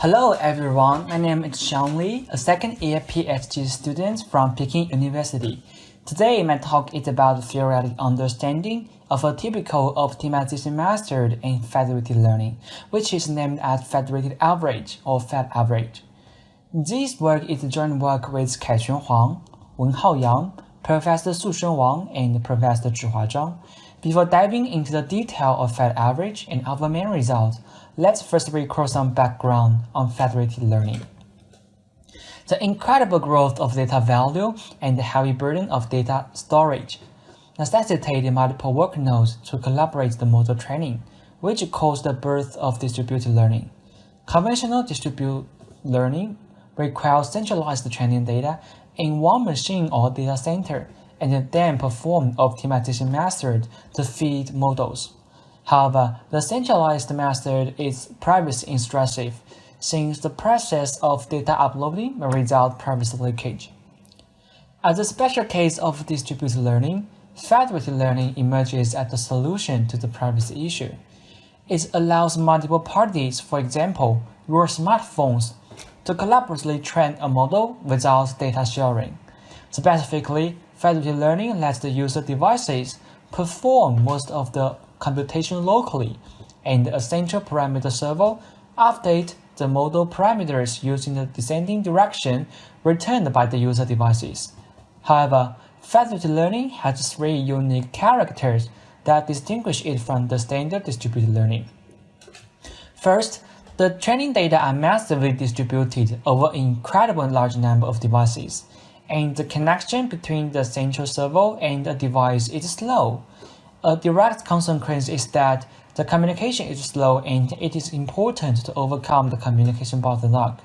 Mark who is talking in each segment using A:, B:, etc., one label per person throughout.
A: Hello everyone, my name is Xiang Li, a second year PhD student from Peking University. Today my talk is about the theoretic understanding of a typical optimization method in federated learning, which is named as federated average or Fed average. This work is a joint work with Kaixuan Huang, Wenhao Yang, Professor Shusen Wang, and Professor Zhihua Zhang. Before diving into the detail of Fed average and our main results, let's first recall some background on federated learning. The incredible growth of data value and the heavy burden of data storage necessitated multiple work nodes to collaborate the model training, which caused the birth of distributed learning. Conventional distributed learning requires centralized training data in one machine or data center and then perform optimization method to feed models. However, the centralized method is privacy intrusive, since the process of data uploading may result privacy leakage. As a special case of distributed learning, federated learning emerges as a solution to the privacy issue. It allows multiple parties, for example, your smartphones, to collaboratively train a model without data sharing. Specifically, Federated learning lets the user devices perform most of the computation locally, and a central parameter server update the model parameters using the descending direction returned by the user devices. However, federated learning has three unique characters that distinguish it from the standard distributed learning. First, the training data are massively distributed over an incredibly large number of devices and the connection between the central servo and the device is slow. A direct consequence is that the communication is slow and it is important to overcome the communication bottleneck,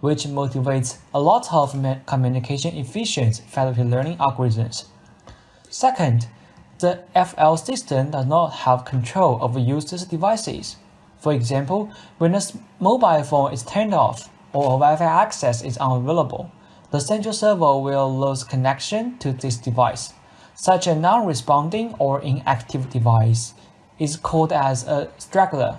A: which motivates a lot of communication efficient federated learning algorithms. Second, the FL system does not have control over users' devices. For example, when a mobile phone is turned off or Wi-Fi access is unavailable, the central server will lose connection to this device. Such a non-responding or inactive device is called as a straggler.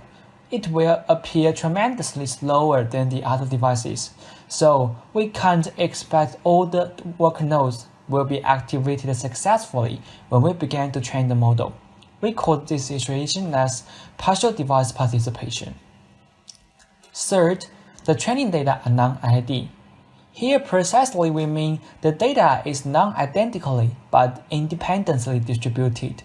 A: It will appear tremendously slower than the other devices, so we can't expect all the work nodes will be activated successfully when we begin to train the model. We call this situation as partial device participation. Third, the training data are non-IID. Here precisely we mean the data is non-identically but independently distributed.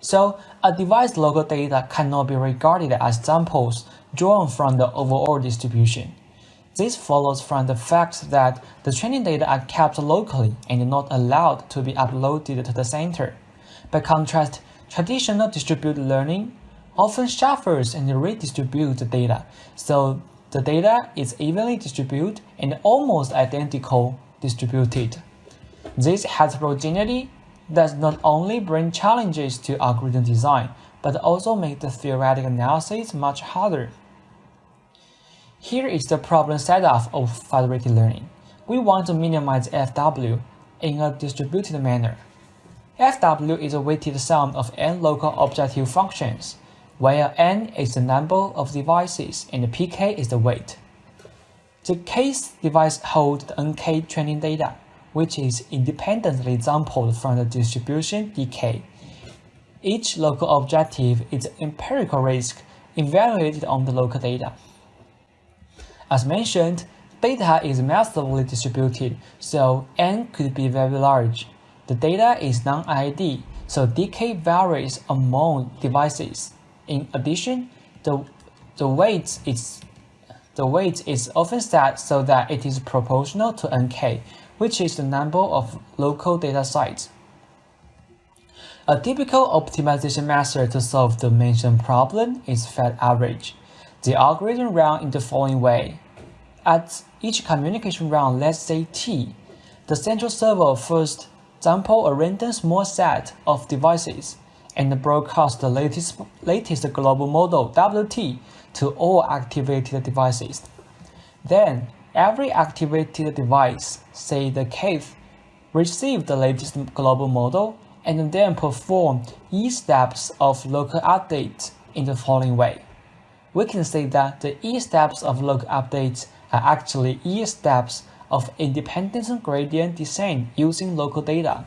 A: So a device local data cannot be regarded as samples drawn from the overall distribution. This follows from the fact that the training data are kept locally and not allowed to be uploaded to the center. By contrast, traditional distributed learning often shuffles and redistributes the data, so the data is evenly distributed and almost identical distributed. This heterogeneity does not only bring challenges to algorithm design, but also make the theoretical analysis much harder. Here is the problem setup of federated learning. We want to minimize FW in a distributed manner. FW is a weighted sum of n local objective functions where n is the number of devices and pk is the weight. The case device holds the nk training data, which is independently sampled from the distribution dk. Each local objective is empirical risk evaluated on the local data. As mentioned, data is massively distributed, so n could be very large. The data is non-IID, so dk varies among devices. In addition, the, the weight is the weight is often set so that it is proportional to nk, which is the number of local data sites. A typical optimization method to solve the mentioned problem is Fed average. The algorithm runs in the following way. At each communication round, let's say T, the central server first sample a random small set of devices and broadcast the latest, latest global model WT to all activated devices. Then, every activated device, say the cave, receive the latest global model and then perform e steps of local update in the following way. we can say that the E steps of local updates are actually E steps of independence gradient descent using local data.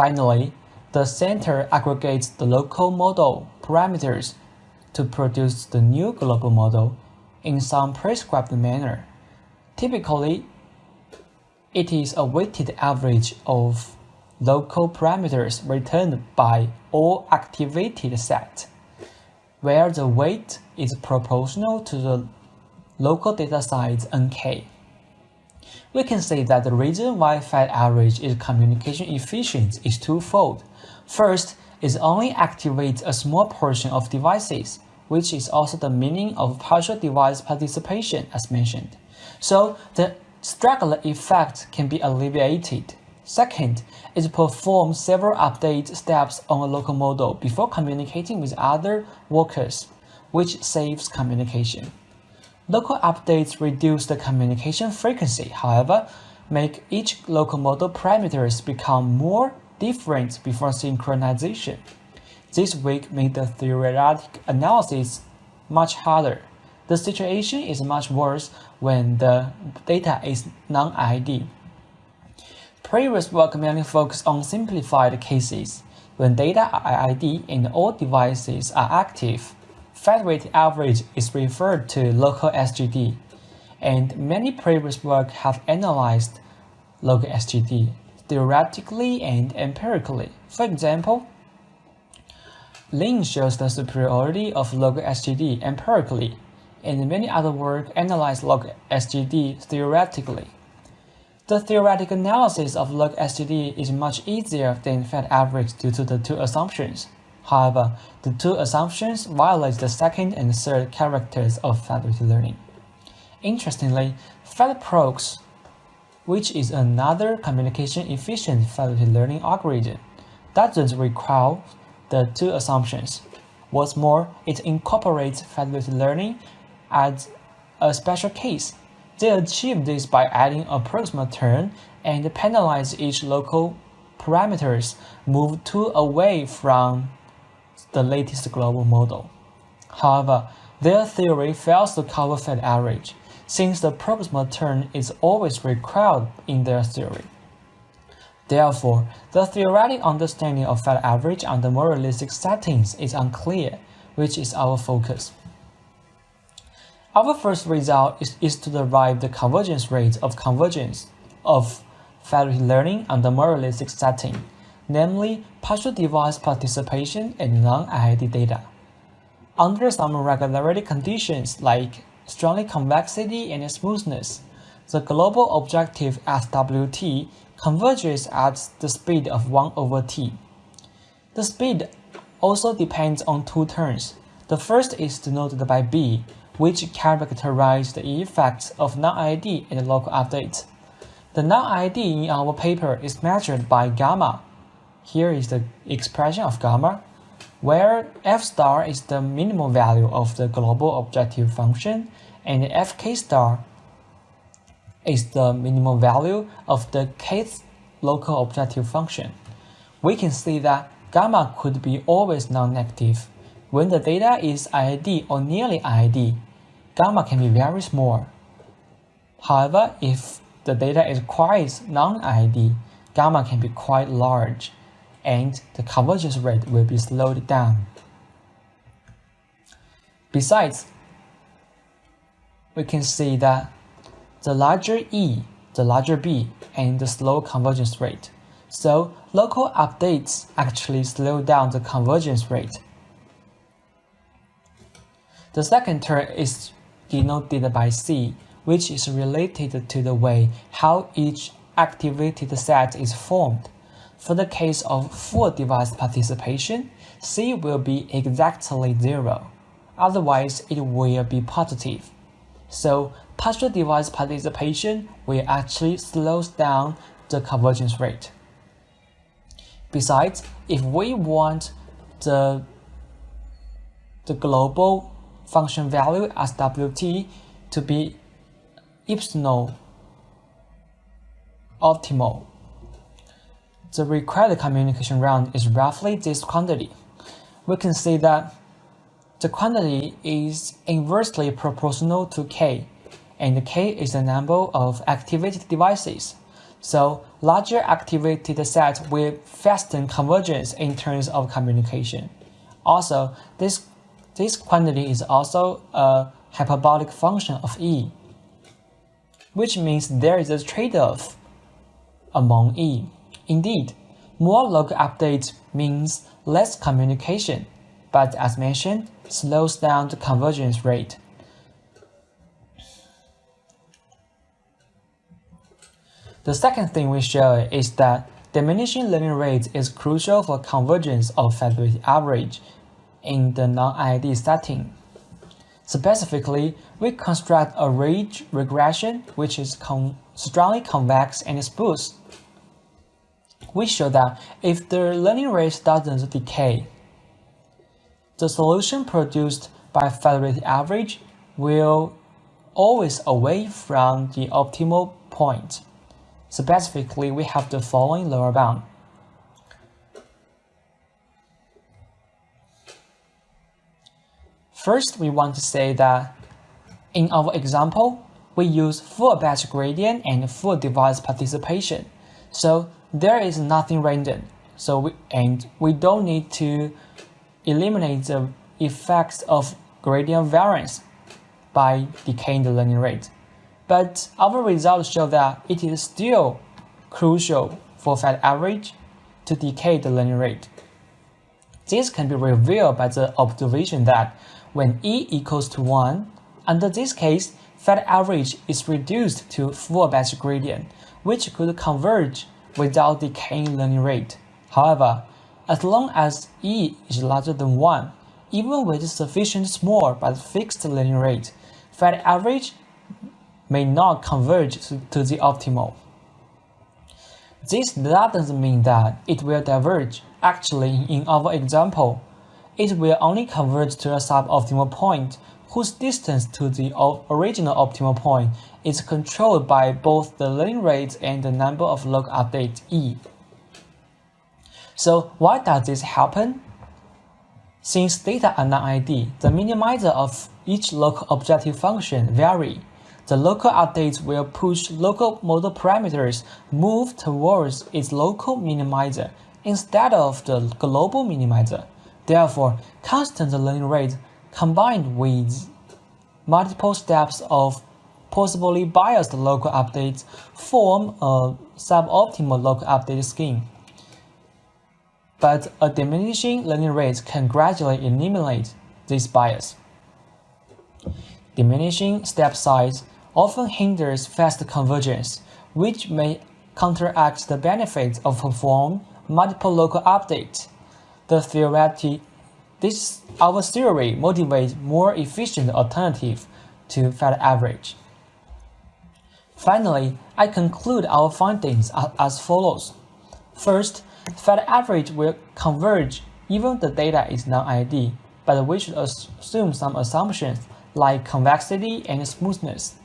A: Finally, the center aggregates the local model parameters to produce the new global model in some prescribed manner. Typically, it is a weighted average of local parameters returned by all activated set, where the weight is proportional to the local data size nk. We can say that the reason why Fed average is communication efficient is twofold. First, it only activates a small portion of devices, which is also the meaning of partial device participation as mentioned. So the straggler effect can be alleviated. Second, it performs several update steps on a local model before communicating with other workers, which saves communication. Local updates reduce the communication frequency, however, make each local model parameters become more different before synchronization. This week made the theoretic analysis much harder. The situation is much worse when the data is non-IID. Previous work mainly focused on simplified cases. When data are IID and all devices are active, fat rate average is referred to local SGD, and many previous work have analyzed local SGD theoretically and empirically. For example, Lin shows the superiority of local SGD empirically, and many other work analyze local SGD theoretically. The theoretical analysis of local SGD is much easier than Fed average due to the two assumptions. However, the two assumptions violate the second and third characters of federated learning. Interestingly, FedProx, which is another communication efficient federated learning algorithm, doesn't require the two assumptions. What's more, it incorporates federated learning as a special case they achieve this by adding a proximal term and penalize each local parameters move to away from the latest global model. However, their theory fails to cover Fed average, since the proximal term is always required in their theory. Therefore, the theoretic understanding of Fed average under more realistic settings is unclear, which is our focus. Our first result is, is to derive the convergence rate of convergence of federated learning under more realistic setting, namely partial device participation and non-IID data. Under some regularity conditions like Strongly convexity and smoothness, the global objective SWT converges at the speed of 1 over t. The speed also depends on two terms. The first is denoted by b, which characterize the effects of non-IID and local updates. The non-IID in our paper is measured by gamma. Here is the expression of gamma, where f star is the minimal value of the global objective function and fk star is the minimal value of the kth local objective function. We can see that gamma could be always non-negative when the data is IID or nearly IID gamma can be very small. However, if the data is quite non-IID, gamma can be quite large, and the convergence rate will be slowed down. Besides, we can see that the larger E, the larger B, and the slow convergence rate. So local updates actually slow down the convergence rate. The second term is denoted by C, which is related to the way how each activated set is formed. For the case of full device participation, C will be exactly zero. Otherwise, it will be positive. So partial device participation will actually slow down the convergence rate. Besides, if we want the, the global function value as Wt to be epsilon optimal. The required communication round is roughly this quantity. we can see that the quantity is inversely proportional to k, and k is the number of activated devices. So larger activated set will fasten convergence in terms of communication. Also, this, this quantity is also a hyperbolic function of E, which means there is a trade-off among E. Indeed, more local updates means less communication, but as mentioned, slows down the convergence rate. The second thing we show is that diminishing learning rate is crucial for convergence of federal average in the non-IID setting. Specifically, we construct a ridge regression which is con strongly convex and smooth. We show that if the learning rate doesn't decay, the solution produced by federated average will always away from the optimal point. Specifically, we have the following lower bound. First, we want to say that in our example, we use full batch gradient and full device participation. So there is nothing random. So we, and we don't need to eliminate the effects of gradient variance by decaying the learning rate. But our results show that it is still crucial for Fed average to decay the learning rate. This can be revealed by the observation that when E equals to 1, under this case, Fed average is reduced to full batch gradient, which could converge without decaying learning rate. However, as long as E is larger than 1, even with sufficient small but fixed learning rate, Fed average may not converge to the optimal. This doesn't mean that it will diverge. Actually, in our example, it will only converge to a suboptimal point whose distance to the original optimal point is controlled by both the learning rate and the number of log updates E. So why does this happen? Since data are non-IID, the minimizer of each local objective function vary. The local updates will push local model parameters move towards its local minimizer instead of the global minimizer. Therefore, constant learning rate combined with multiple steps of possibly biased local updates form a suboptimal local update scheme. But a diminishing learning rate can gradually eliminate this bias. Diminishing step size often hinders fast convergence, which may counteract the benefits of perform multiple local updates. The theoretic, this our theory motivates more efficient alternative to Fed average. Finally, I conclude our findings as follows. First, Fed average will converge even the data is non-IID, but we should assume some assumptions like convexity and smoothness.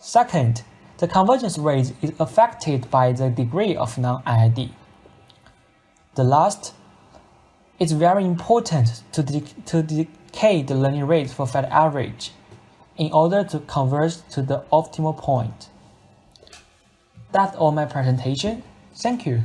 A: Second, the convergence rate is affected by the degree of non-IID. The last, it's very important to, de to decay the learning rate for Fed average in order to converge to the optimal point. That's all my presentation. Thank you.